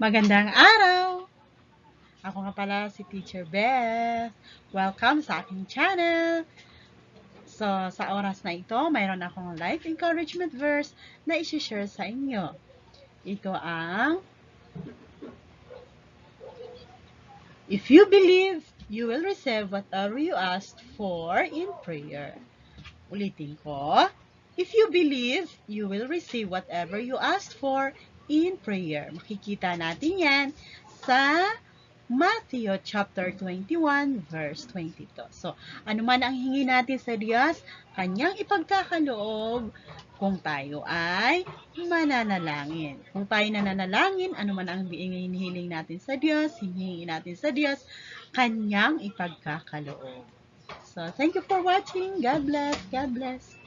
Magandang araw! Ako nga pala si Teacher Beth. Welcome sa aking channel. So, sa oras na ito, mayroon akong life encouragement verse na isi-share sa inyo. Ito ang If you believe, you will receive whatever you asked for in prayer. Ulitin ko. If you believe, you will receive whatever you asked for in prayer. Makikita natin yan sa Matthew chapter 21 verse 22. So, ano man ang hingi natin sa Diyos, kanyang ipagkakaloob kung tayo ay mananalangin. Kung tayo nananalangin, ano man ang hinihiling natin sa Diyos, hinihingi natin sa Diyos, kanyang ipagkakaloob. So, thank you for watching. God bless. God bless.